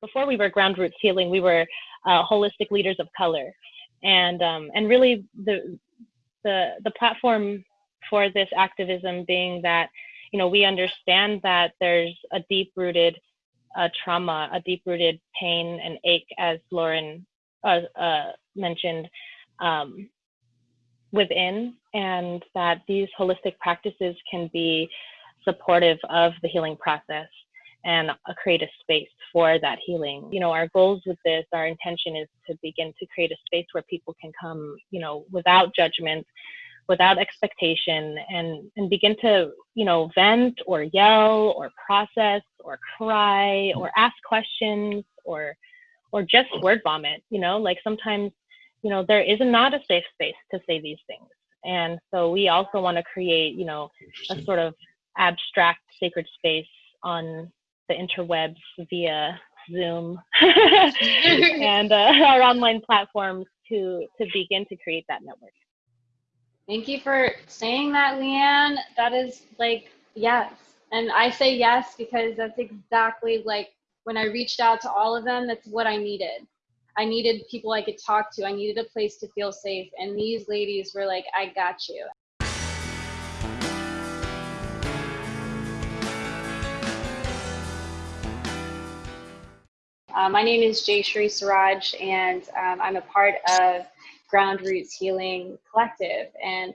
before we were Ground Roots Healing, we were uh, holistic leaders of color, and um, and really the the the platform for this activism being that you know we understand that there's a deep rooted uh, trauma, a deep rooted pain and ache, as Lauren uh, uh, mentioned, um, within, and that these holistic practices can be supportive of the healing process and uh, create a space for that healing. You know, our goals with this, our intention is to begin to create a space where people can come, you know, without judgment, without expectation and and begin to you know vent or yell or process or cry or ask questions or or just word vomit you know? Like sometimes you know there is not a safe space to say these things. And so we also want to create you know a sort of abstract sacred space on the interwebs via zoom and uh, our online platforms to to begin to create that network Thank you for saying that, Leanne. That is like, yes. And I say yes because that's exactly like when I reached out to all of them, that's what I needed. I needed people I could talk to. I needed a place to feel safe. And these ladies were like, I got you. Uh, my name is Jay Shri Siraj, and um, I'm a part of Ground Roots Healing Collective. And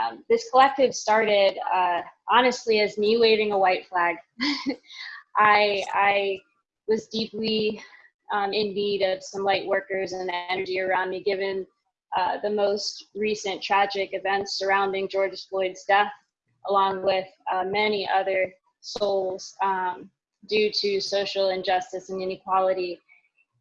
um, this collective started uh, honestly as me waving a white flag. I, I was deeply um, in need of some light workers and energy around me, given uh, the most recent tragic events surrounding George Floyd's death, along with uh, many other souls um, due to social injustice and inequality.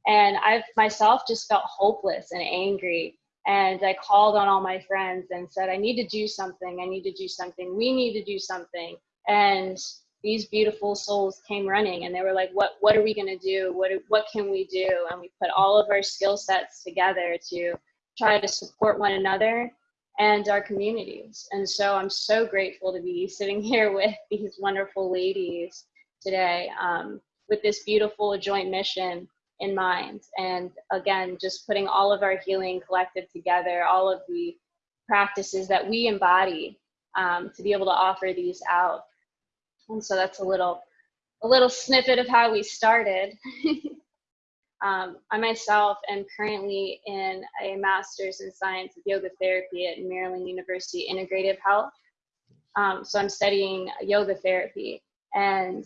And I've myself just felt hopeless and angry and I called on all my friends and said, I need to do something. I need to do something. We need to do something. And these beautiful souls came running and they were like, what, what are we going to do? What, what can we do? And we put all of our skill sets together to try to support one another and our communities. And so I'm so grateful to be sitting here with these wonderful ladies today um, with this beautiful joint mission in mind. And again, just putting all of our healing collective together, all of the practices that we embody um, to be able to offer these out. And so that's a little, a little snippet of how we started. um, I myself am currently in a master's in science of yoga therapy at Maryland University Integrative Health. Um, so I'm studying yoga therapy and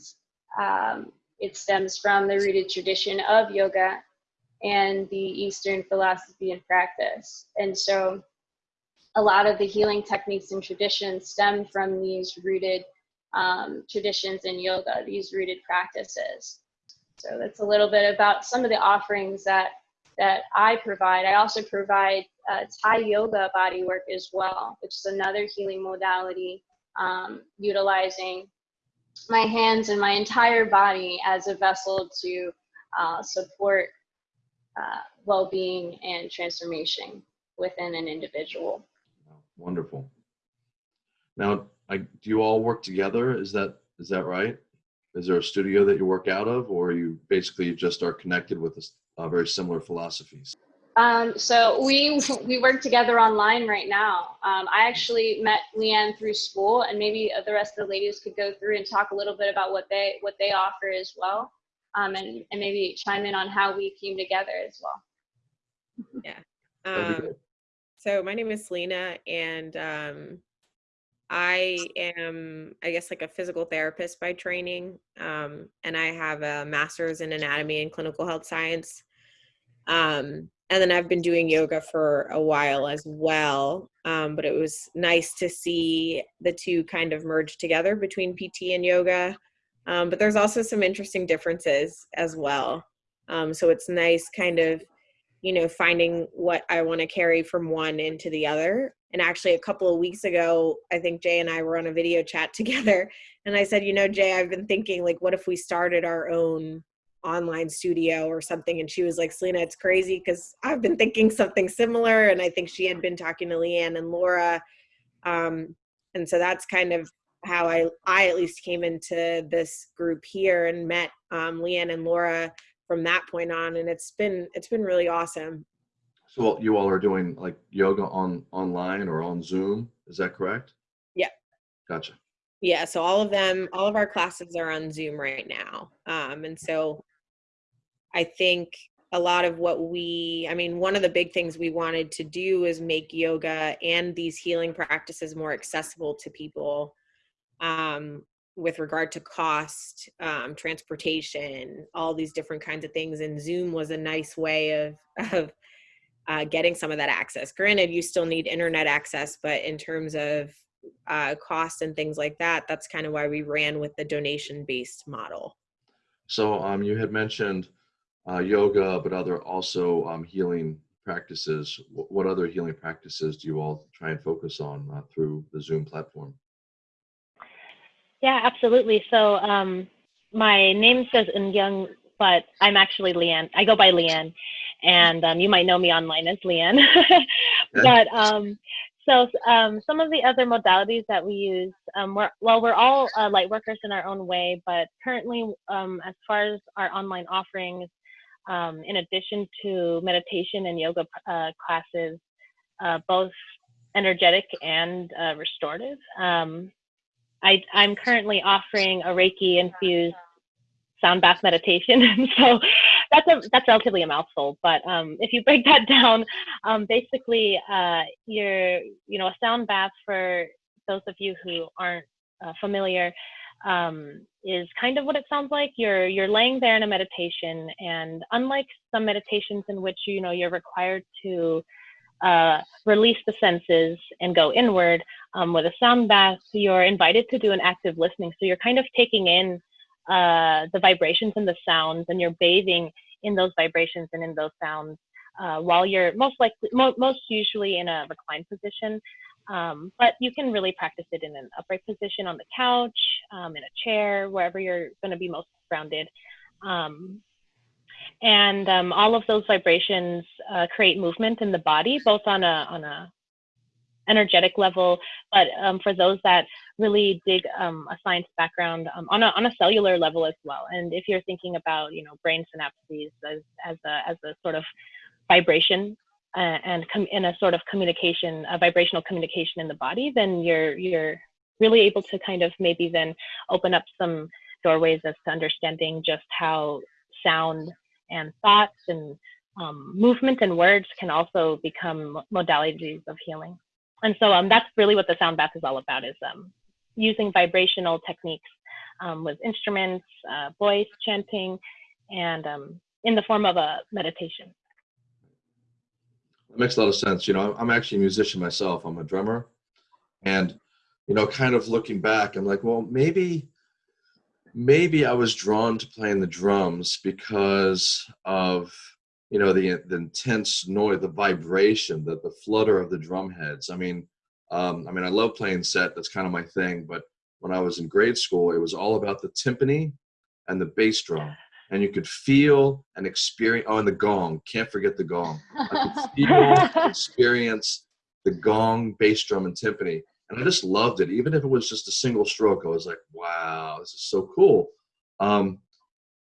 um, it stems from the rooted tradition of yoga and the Eastern philosophy and practice. And so a lot of the healing techniques and traditions stem from these rooted um, traditions in yoga, these rooted practices. So that's a little bit about some of the offerings that that I provide. I also provide uh, Thai yoga body work as well, which is another healing modality um, utilizing my hands and my entire body as a vessel to uh, support uh, well-being and transformation within an individual. Wonderful. Now, I, do you all work together? Is that is that right? Is there a studio that you work out of, or you basically just are connected with a, uh, very similar philosophies? Um, so we we work together online right now. Um, I actually met Leanne through school, and maybe the rest of the ladies could go through and talk a little bit about what they what they offer as well, um, and and maybe chime in on how we came together as well. Yeah. Um, so my name is Selena, and um, I am, I guess, like a physical therapist by training, um, and I have a master's in anatomy and clinical health science. Um, and then I've been doing yoga for a while as well. Um, but it was nice to see the two kind of merge together between PT and yoga. Um, but there's also some interesting differences as well. Um, so it's nice kind of, you know, finding what I want to carry from one into the other. And actually, a couple of weeks ago, I think Jay and I were on a video chat together. And I said, you know, Jay, I've been thinking, like, what if we started our own online studio or something and she was like selena it's crazy because i've been thinking something similar and i think she had been talking to leanne and laura um, and so that's kind of how i i at least came into this group here and met um, leanne and laura from that point on, and it's been it's been really awesome. So you all are doing like yoga on online or on Zoom, is that correct? Yeah. Gotcha. Yeah, so all of them, all of our classes are on Zoom right now. Um, and so I think a lot of what we, I mean, one of the big things we wanted to do is make yoga and these healing practices more accessible to people um, with regard to cost, um, transportation, all these different kinds of things. And Zoom was a nice way of, of uh, getting some of that access. Granted, you still need internet access, but in terms of uh, cost and things like that, that's kind of why we ran with the donation based model. So um, you had mentioned uh, yoga, but other also um, healing practices. What other healing practices do you all try and focus on uh, through the Zoom platform? Yeah, absolutely. So um, my name says Young, but I'm actually Leanne. I go by Leanne, and um, you might know me online as Leanne. but um, so um, some of the other modalities that we use, um, we're, well, we're all uh, light workers in our own way, but currently, um, as far as our online offerings, um, in addition to meditation and yoga uh, classes, uh, both energetic and uh, restorative, um, I, I'm currently offering a Reiki infused sound bath meditation. so that's a that's relatively a mouthful, but um, if you break that down, um, basically, uh, you're you know a sound bath for those of you who aren't uh, familiar um, is kind of what it sounds like. You're you're laying there in a meditation, and unlike some meditations in which you know you're required to uh, release the senses and go inward, um, with a sound bath, you're invited to do an active listening. So you're kind of taking in uh, the vibrations and the sounds, and you're bathing in those vibrations and in those sounds uh, while you're most likely, mo- most usually in a reclined position. Um, but you can really practice it in an upright position on the couch, um, in a chair, wherever you're going to be most grounded. Um, and um, all of those vibrations uh, create movement in the body, both on a on a energetic level, but um, for those that really dig um, a science background on, a, on a cellular level as well. And if you're thinking about, you know, brain synapses as, as, a, as a sort of vibration and com- in a sort of communication, a vibrational communication in the body, then you're, you're really able to kind of maybe then open up some doorways as to understanding just how sound and thoughts and um, movement and words can also become modalities of healing. And so um, that's really what the sound bath is all about is um, using vibrational techniques um, with instruments uh, voice chanting and um, in the form of a meditation It makes a lot of sense. You know, I'm actually a musician myself. I'm a drummer, and you know, kind of looking back, I'm like, well, maybe, maybe I was drawn to playing the drums because of you know the the intense noise, the vibration, the the flutter of the drum heads. I mean, um, I mean, I love playing set. That's kind of my thing. But when I was in grade school, it was all about the timpani and the bass drum, and you could feel and experience. Oh, and the gong. Can't forget the gong. I could feel, experience the gong, bass drum, and timpani, and I just loved it. Even if it was just a single stroke, I was like, "Wow, this is so cool." Um,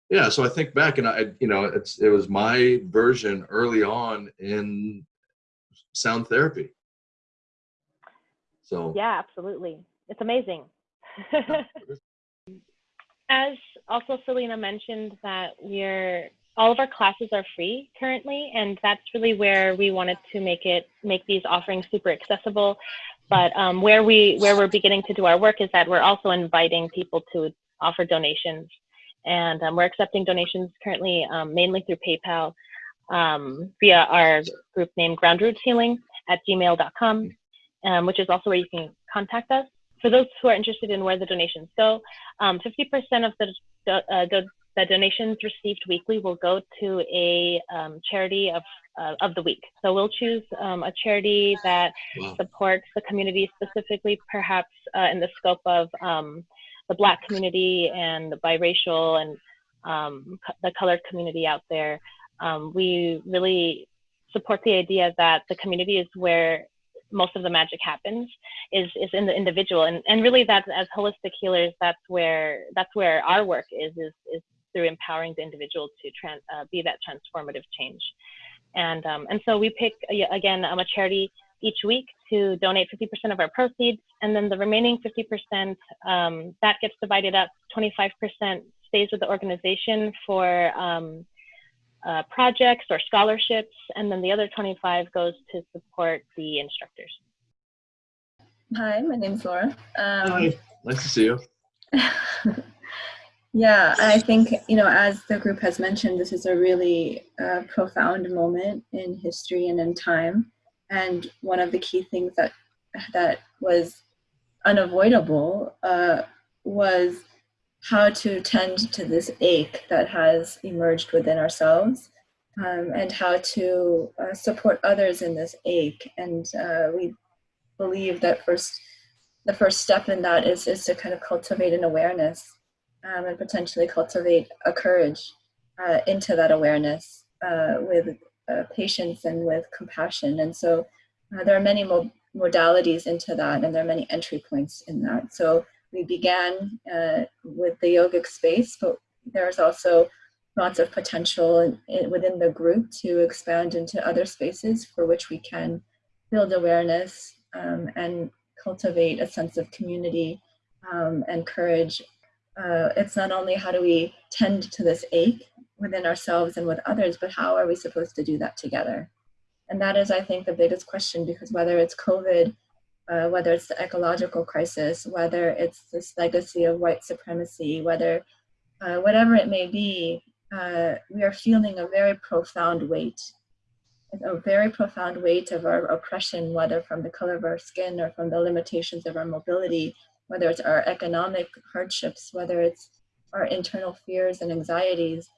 yeah, so I think back, and I, you know, it's it was my version early on in sound therapy. So yeah absolutely it's amazing as also selena mentioned that we're all of our classes are free currently and that's really where we wanted to make it make these offerings super accessible. But um, where we where we're beginning to do our work is that we're also inviting people to offer donations. And um, we're accepting donations currently um, mainly through paypal um, via our group name ground roots healing at gmail.com um, which is also where you can contact us for those who are interested in where the donations go, um, 50% of the, uh, the, the, donations received weekly will go to a um, charity of, uh, of the week. So we'll choose um, a charity that wow. supports the community specifically, perhaps uh, in the scope of um, the Black community and the biracial and um, the colored community out there. Um, we really support the idea that the community is where most of the magic happens is is in the individual and and really that's as holistic healers that's where that's where our work is is is through empowering the individual to trans, uh, be that transformative change. And, um, and so we pick, again, um, a charity each week to donate 50% of our proceeds. And then the remaining 50%, um, that gets divided up. 25% stays with the organization for um, uh, projects or scholarships. And then the other 25 goes to support the instructors. Hi, my name's Laura. Um, Hi, nice to see you. yeah, I think, you know, as the group has mentioned, this is a really uh, profound moment in history and in time. And one of the key things that that was unavoidable uh, was how to tend to this ache that has emerged within ourselves um, and how to uh, support others in this ache. And uh, we believe that first, the first step in that is, is to kind of cultivate an awareness um, and potentially cultivate a courage uh, into that awareness uh, with uh, patience and with compassion. And so uh, there are many mo modalities into that and there are many entry points in that. So we began uh, with the yogic space, but there's also lots of potential in, in, within the group to expand into other spaces for which we can build awareness um, and cultivate a sense of community um, and courage. Uh, it's not only how do we tend to this ache within ourselves and with others, but how are we supposed to do that together? And that is, I think, the biggest question because whether it's COVID, uh, whether it's the ecological crisis, whether it's this legacy of white supremacy, whether uh, whatever it may be, uh, we are feeling a very profound weight a very profound weight of our oppression, whether from the color of our skin or from the limitations of our mobility, whether it's our economic hardships, whether it's our internal fears and anxieties.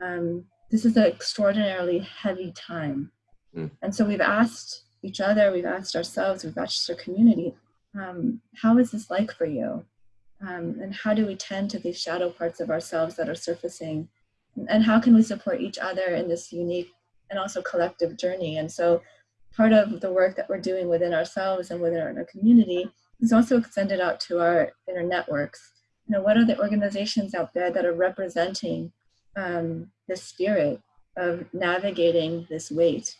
Um, this is an extraordinarily heavy time. Mm. And so we've asked each other, we've asked ourselves, we've asked our community, um, how is this like for you? Um, and how do we tend to these shadow parts of ourselves that are surfacing? And how can we support each other in this unique and also collective journey. And so part of the work that we're doing within ourselves and within our, community is also extended out to our inner networks. You know, what are the organizations out there that are representing um, the spirit of navigating this weight?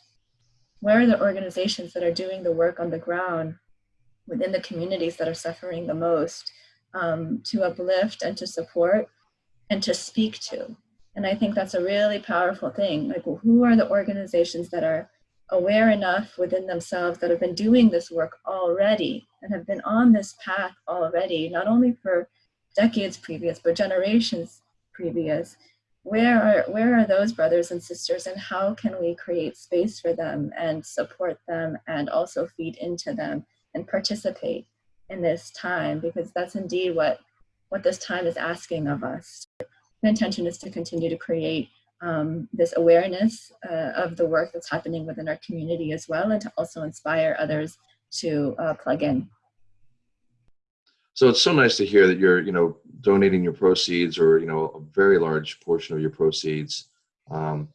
Where are the organizations that are doing the work on the ground within the communities that are suffering the most um, to uplift and to support and to speak to? And I think that's a really powerful thing. Like, who are the organizations that are aware enough within themselves that have been doing this work already and have been on this path already, not only for decades previous, but generations previous. Where are, where are those brothers and sisters and how can we create space for them and support them and also feed into them and participate in this time because that's indeed what, what this time is asking of us the intention is to continue to create um, this awareness uh, of the work that's happening within our community as well and to also inspire others to uh, plug in. So it's so nice to hear that you're, you know, donating your proceeds or, you know, a very large portion of your proceeds um,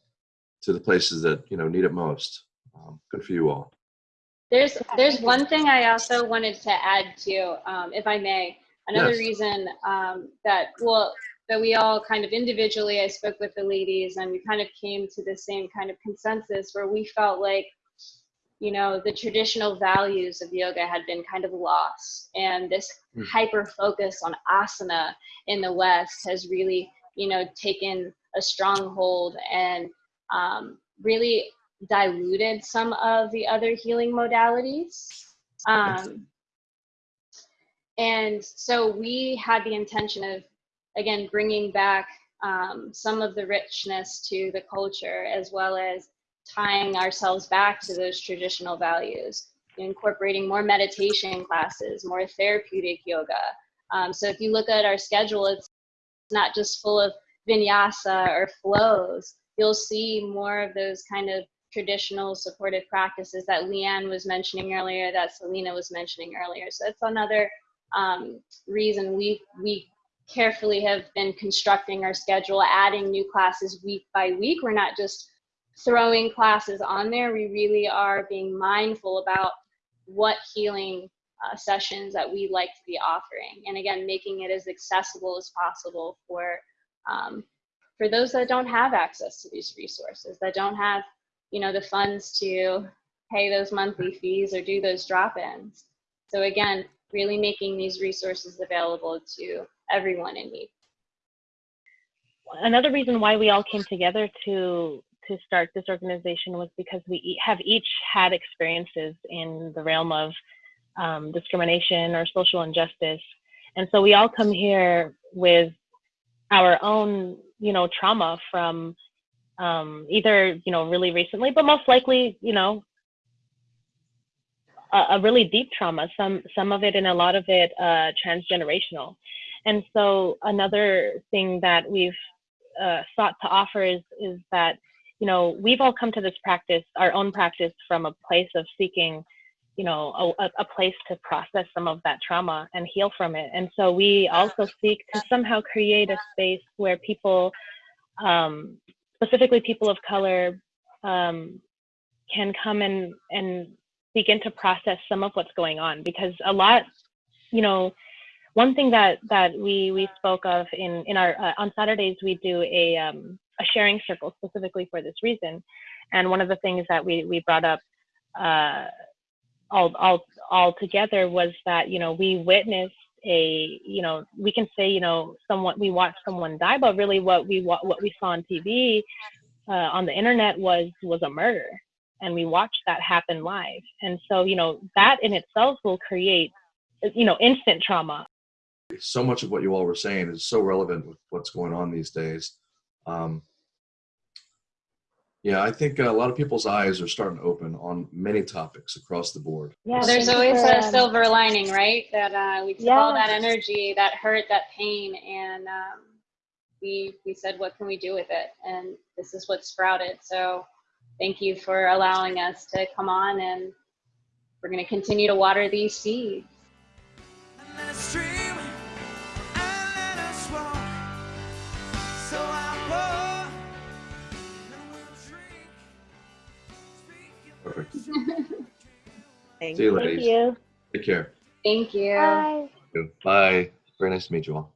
to the places that, you know, need it most. Um, good for you all. There's, there's one thing I also wanted to add to, um, if I may. Another yes. reason um, that, well, that we all kind of individually, I spoke with the ladies and we kind of came to the same kind of consensus where we felt like, you know, the traditional values of yoga had been kind of lost. And this mm. hyper focus on asana in the West has really, you know, taken a stronghold and um, really diluted some of the other healing modalities. Um, and so we had the intention of again, bringing back um, some of the richness to the culture as well as tying ourselves back to those traditional values, incorporating more meditation classes, more therapeutic yoga. Um, so if you look at our schedule, it's not just full of vinyasa or flows. You'll see more of those kind of traditional supportive practices that Leanne was mentioning earlier, that Selena was mentioning earlier. So that's another um, reason we we carefully have been constructing our schedule, adding new classes week by week. We're not just throwing classes on there. We really are being mindful about what healing uh, sessions that we like to be offering. And again, making it as accessible as possible for um, for those that don't have access to these resources, that don't have, you know, the funds to pay those monthly fees or do those drop-ins. So again, really making these resources available to everyone in need. Another reason why we all came together to to start this organization was because we have each had experiences in the realm of um, discrimination or social injustice, and so we all come here with our own, you know, trauma from um, either you know really recently, but most likely, you know, a, a really deep trauma. Some some of it and a lot of it uh, transgenerational. And so another thing that we've uh, sought to offer is is that you know we've all come to this practice, our own practice, from a place of seeking you know a, a place to process some of that trauma and heal from it. And so we also seek to somehow create a space where people um, specifically people of color um, can come and and begin to process some of what's going on. Because a lot you know one thing that that we we spoke of in in our uh, on saturdays we do a um, a sharing circle specifically for this reason. And one of the things that we we brought up uh, all all all together was that you know we witnessed a you know we can say you know someone we watched someone die but really what we what we saw on tv uh, on the internet was was a murder. And we watched that happen live. And so you know that in itself will create you know instant trauma. So much of what you all were saying is so relevant with what's going on these days. Um, yeah, I think a lot of people's eyes are starting to open on many topics across the board. yeah There's always a silver lining, right? That uh, we took all that energy, that hurt, that pain, and um, we we said, what can we do with it? And this is what sprouted. So thank you for allowing us to come on, and we're going to continue to water these seeds. Speaking Perfect. Thank See you, thank ladies. you Take care. Thank you. bye Bye. Very nice to meet you all.